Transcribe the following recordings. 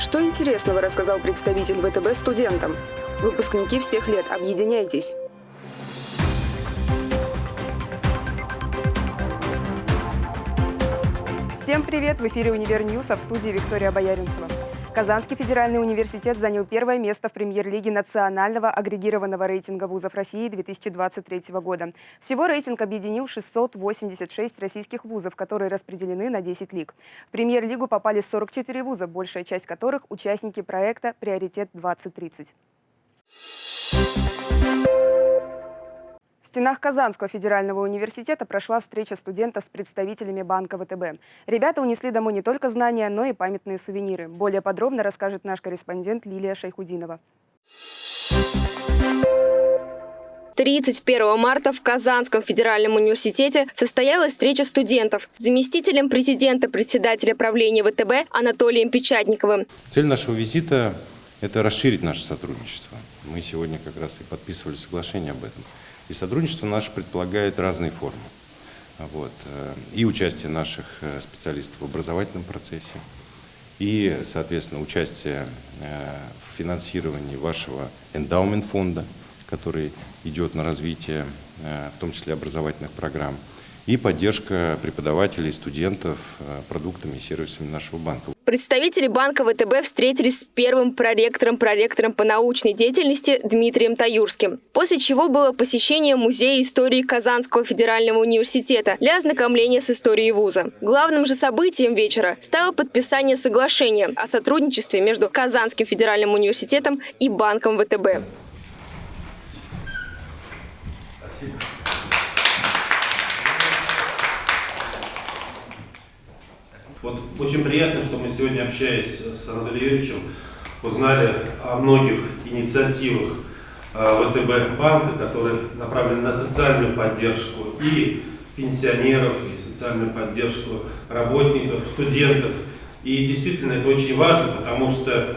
Что интересного рассказал представитель ВТБ студентам? Выпускники всех лет, объединяйтесь! Всем привет! В эфире «Универ News», а в студии Виктория Бояринцева. Казанский федеральный университет занял первое место в премьер-лиге национального агрегированного рейтинга вузов России 2023 года. Всего рейтинг объединил 686 российских вузов, которые распределены на 10 лиг. В премьер-лигу попали 44 вуза, большая часть которых – участники проекта «Приоритет-2030». В стенах Казанского федерального университета прошла встреча студентов с представителями банка ВТБ. Ребята унесли домой не только знания, но и памятные сувениры. Более подробно расскажет наш корреспондент Лилия Шайхудинова. 31 марта в Казанском федеральном университете состоялась встреча студентов с заместителем президента председателя правления ВТБ Анатолием Печатниковым. Цель нашего визита – это расширить наше сотрудничество. Мы сегодня как раз и подписывали соглашение об этом. И сотрудничество наше предполагает разные формы. Вот. Э, и участие наших э, специалистов в образовательном процессе, и, соответственно, участие э, в финансировании вашего эндаумент фонда, который идет на развитие, в том числе образовательных программ, и поддержка преподавателей, студентов продуктами и сервисами нашего банка. Представители банка ВТБ встретились с первым проректором, проректором по научной деятельности Дмитрием Таюрским. После чего было посещение Музея истории Казанского федерального университета для ознакомления с историей вуза. Главным же событием вечера стало подписание соглашения о сотрудничестве между Казанским федеральным университетом и банком ВТБ. Спасибо. Вот очень приятно, что мы сегодня, общаясь с Анатолием Юрьевичем, узнали о многих инициативах э, ВТБ банка, которые направлены на социальную поддержку и пенсионеров, и социальную поддержку работников, студентов. И действительно это очень важно, потому что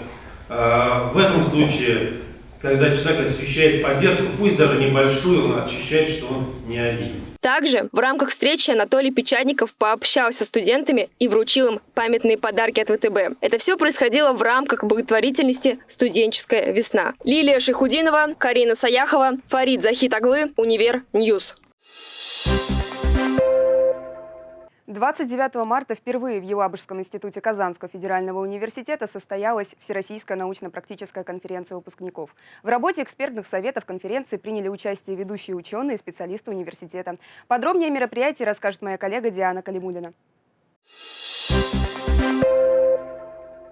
э, в этом случае, когда человек ощущает поддержку, пусть даже небольшую, он ощущает, что он не один. Также в рамках встречи Анатолий Печатников пообщался с студентами и вручил им памятные подарки от ВТБ. Это все происходило в рамках благотворительности «Студенческая весна». Лилия Шихудинова, Карина Саяхова, Фарид Захитаглы, Универ News. 29 марта впервые в Елабужском институте Казанского федерального университета состоялась Всероссийская научно-практическая конференция выпускников. В работе экспертных советов конференции приняли участие ведущие ученые и специалисты университета. Подробнее о мероприятии расскажет моя коллега Диана Калимулина.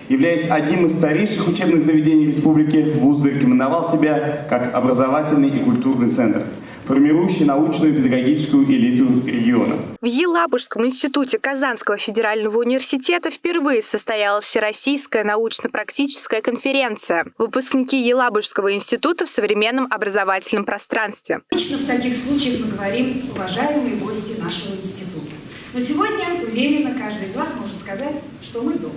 Являясь одним из старейших учебных заведений республики, ВУЗ зарекомендовал себя как образовательный и культурный центр – формирующий научную и педагогическую элиту региона. В Елабужском институте Казанского федерального университета впервые состоялась Всероссийская научно-практическая конференция «Выпускники Елабужского института в современном образовательном пространстве». Обычно в таких случаях мы говорим «уважаемые гости нашего института». Но сегодня, уверенно, каждый из вас может сказать, что мы дома.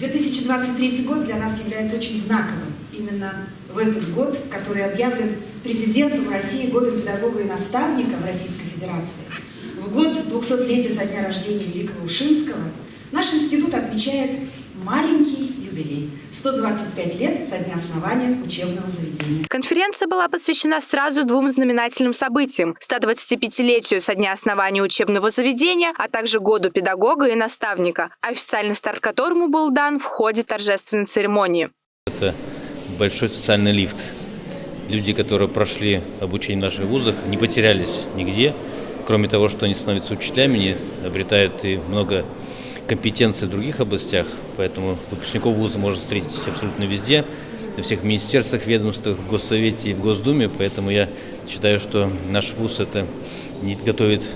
2023 год для нас является очень знаковым. Именно в этот год, который объявлен президентом России годом педагога и наставника в Российской Федерации, в год 200-летия со дня рождения Великого Ушинского, наш институт отмечает маленький юбилей – 125 лет со дня основания учебного заведения. Конференция была посвящена сразу двум знаменательным событиям – 125-летию со дня основания учебного заведения, а также году педагога и наставника, официальный старт которому был дан в ходе торжественной церемонии. Это большой социальный лифт. Люди, которые прошли обучение в наших вузах, не потерялись нигде. Кроме того, что они становятся учителями, они обретают и много компетенций в других областях. Поэтому выпускников вуза можно встретить абсолютно везде, во всех министерствах, ведомствах, в Госсовете и в Госдуме. Поэтому я считаю, что наш вуз это не готовит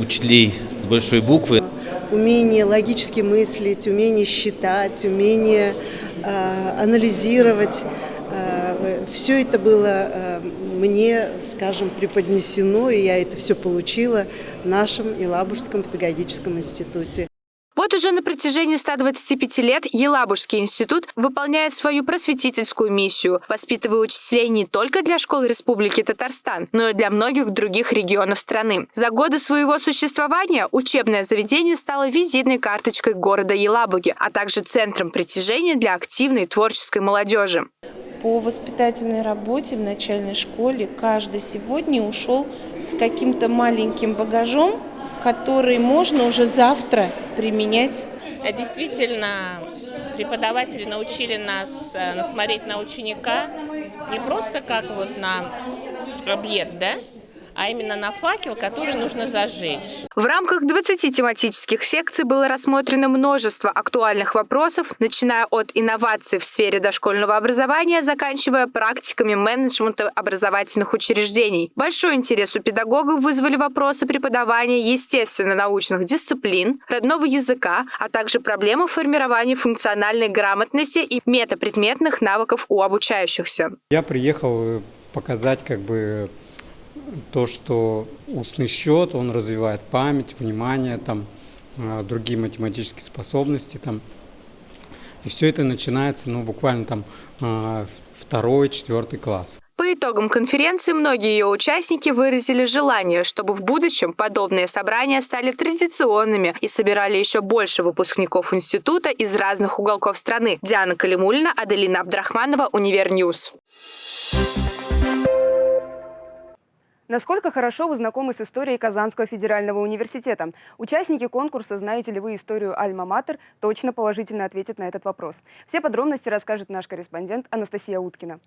учителей с большой буквы. Умение логически мыслить, умение считать, умение Э, анализировать. Все это было э, мне, скажем, преподнесено, и я это все получила в нашем Елабужском педагогическом институте. Вот уже на протяжении 125 лет Елабужский институт выполняет свою просветительскую миссию, воспитывая учителей не только для школ Республики Татарстан, но и для многих других регионов страны. За годы своего существования учебное заведение стало визитной карточкой города Елабуги, а также центром притяжения для активной творческой молодежи. По воспитательной работе в начальной школе каждый сегодня ушел с каким-то маленьким багажом, который можно уже завтра применять. Действительно, преподаватели научили нас э, смотреть на ученика не просто как вот на объект, да, а именно на факел, который нужно зажечь. В рамках 20 тематических секций было рассмотрено множество актуальных вопросов, начиная от инноваций в сфере дошкольного образования, заканчивая практиками менеджмента образовательных учреждений. Большой интерес у педагогов вызвали вопросы преподавания естественно-научных дисциплин, родного языка, а также проблемы формирования функциональной грамотности и метапредметных навыков у обучающихся. Я приехал показать как бы то, что устный счет, он развивает память, внимание, там, а, другие математические способности. Там. И все это начинается ну, буквально там а, второй, четвертый класс. По итогам конференции многие ее участники выразили желание, чтобы в будущем подобные собрания стали традиционными и собирали еще больше выпускников института из разных уголков страны. Диана Калимулина, Аделина Абдрахманова, Univer News. Насколько хорошо вы знакомы с историей Казанского федерального университета? Участники конкурса «Знаете ли вы историю Альма-Матер?» точно положительно ответят на этот вопрос. Все подробности расскажет наш корреспондент Анастасия Уткина.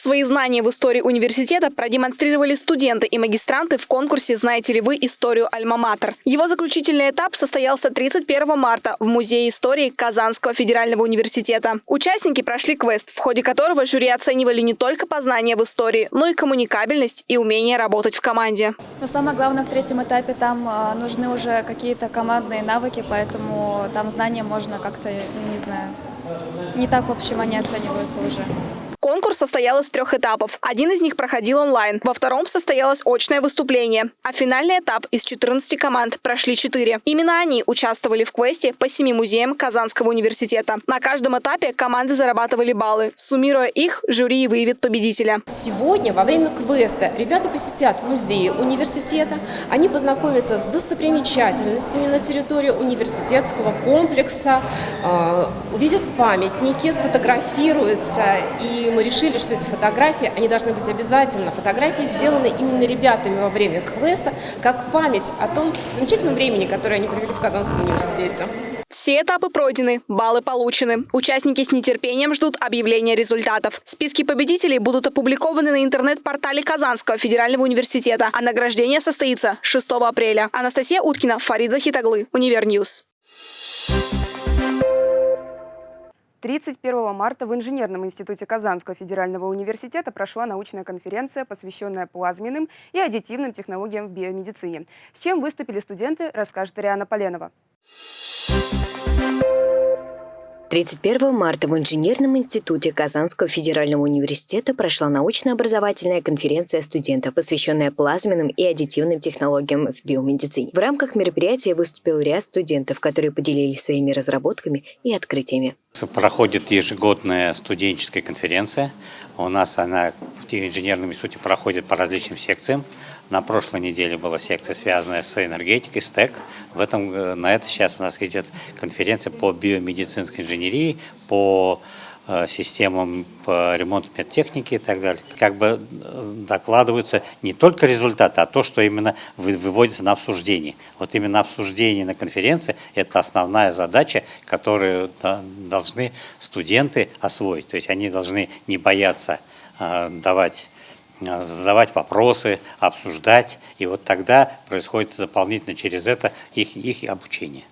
Свои знания в истории университета продемонстрировали студенты и магистранты в конкурсе «Знаете ли вы историю Альма-Матер?». Его заключительный этап состоялся 31 марта в Музее истории Казанского федерального университета. Участники прошли квест, в ходе которого жюри оценивали не только познания в истории, но и коммуникабельность и умение работать в команде. Но самое главное в третьем этапе там а, нужны уже какие-то командные навыки, поэтому там знания можно как-то, не знаю, не так, в общем, они оцениваются уже. Конкурс состоял из трех этапов. Один из них проходил онлайн, во втором состоялось очное выступление, а финальный этап из 14 команд прошли 4. Именно они участвовали в квесте по семи музеям Казанского университета. На каждом этапе команды зарабатывали баллы. Суммируя их, жюри выявит победителя. Сегодня во время квеста ребята посетят музеи университета, они познакомятся с достопримечательностями на территории университетского комплекса, э, увидят памятники, сфотографируются и мы решили, что эти фотографии, они должны быть обязательно. Фотографии сделаны именно ребятами во время квеста, как память о том замечательном времени, которое они провели в Казанском университете. Все этапы пройдены, баллы получены. Участники с нетерпением ждут объявления результатов. Списки победителей будут опубликованы на интернет-портале Казанского федерального университета, а награждение состоится 6 апреля. Анастасия Уткина, Фарид Захитаглы, Univer News. 31 марта в Инженерном институте Казанского федерального университета прошла научная конференция, посвященная плазменным и аддитивным технологиям в биомедицине. С чем выступили студенты, расскажет Ариана Поленова. 31 марта в Инженерном институте Казанского федерального университета прошла научно-образовательная конференция студентов, посвященная плазменным и аддитивным технологиям в биомедицине. В рамках мероприятия выступил ряд студентов, которые поделились своими разработками и открытиями. Проходит ежегодная студенческая конференция. У нас она в инженерном институте проходит по различным секциям. На прошлой неделе была секция, связанная с энергетикой, СТЭК. В этом, э, на это сейчас у нас идет конференция по биомедицинской инженерии, по системам по ремонту медтехники и так далее. Как бы э, докладываются не только результаты, а то, что именно выводится на обсуждение. Вот именно обсуждение на конференции – это основная задача, которую должны студенты освоить. То есть они должны не бояться давать Э, задавать вопросы, обсуждать, и вот тогда происходит дополнительно через это их, их обучение.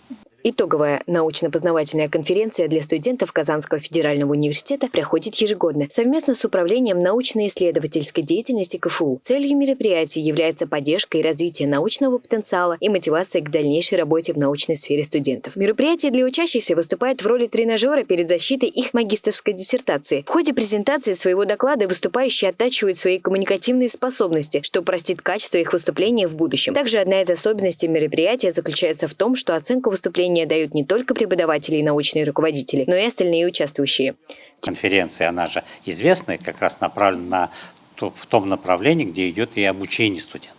Итоговая научно-познавательная конференция для студентов Казанского федерального университета проходит ежегодно совместно с Управлением научно-исследовательской деятельности КФУ. Целью мероприятия является поддержка и развитие научного потенциала и мотивация к дальнейшей работе в научной сфере студентов. Мероприятие для учащихся выступает в роли тренажера перед защитой их магистрской диссертации. В ходе презентации своего доклада выступающие оттачивают свои коммуникативные способности, что простит качество их выступления в будущем. Также одна из особенностей мероприятия заключается в том, что оценку выступления дают не только преподаватели и научные руководители, но и остальные участвующие. Конференция, она же известная, как раз направлена на, в том направлении, где идет и обучение студентов.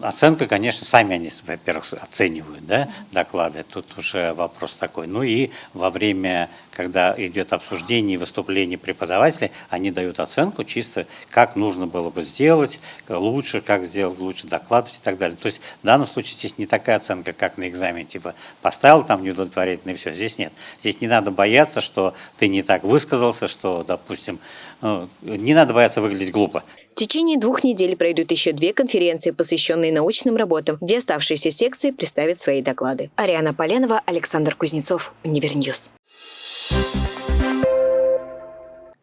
Оценка, конечно, сами они, во-первых, оценивают да, доклады, тут уже вопрос такой. Ну и во время, когда идет обсуждение и выступление преподавателей, они дают оценку чисто, как нужно было бы сделать лучше, как сделать лучше докладывать и так далее. То есть в данном случае здесь не такая оценка, как на экзамене, типа поставил там неудовлетворительно и все. Здесь нет. Здесь не надо бояться, что ты не так высказался, что, допустим, ну, не надо бояться выглядеть глупо. В течение двух недель пройдут еще две конференции, посвященные научным работам, где оставшиеся секции представят свои доклады. Ариана Поленова, Александр Кузнецов, Univer News.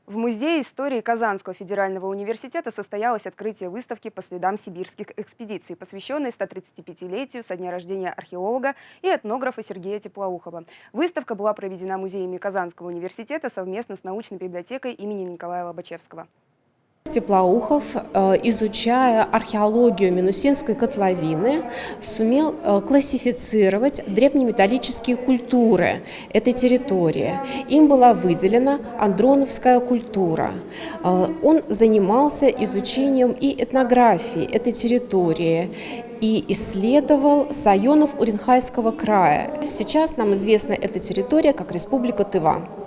В Музее истории Казанского федерального университета состоялось открытие выставки по следам сибирских экспедиций, посвященной 135-летию со дня рождения археолога и этнографа Сергея Теплоухова. Выставка была проведена музеями Казанского университета совместно с научной библиотекой имени Николая Лобачевского. Теплоухов, э, изучая археологию Минусинской котловины, сумел э, классифицировать древнеметаллические культуры этой территории. Им была выделена андроновская культура. Э, он занимался изучением и этнографии этой территории и исследовал Сайонов Уренхайского края. Сейчас нам известна эта территория как Республика Тыва.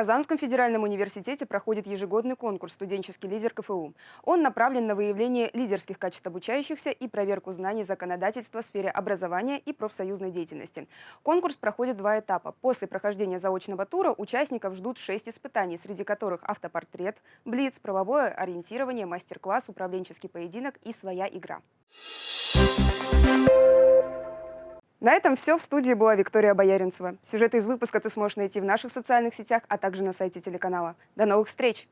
Казанском федеральном университете проходит ежегодный конкурс «Студенческий лидер КФУ». Он направлен на выявление лидерских качеств обучающихся и проверку знаний законодательства в сфере образования и профсоюзной деятельности. Конкурс проходит два этапа. После прохождения заочного тура участников ждут шесть испытаний, среди которых автопортрет, блиц, правовое ориентирование, мастер-класс, управленческий поединок и своя игра. На этом все. В студии была Виктория Бояринцева. Сюжеты из выпуска ты сможешь найти в наших социальных сетях, а также на сайте телеканала. До новых встреч!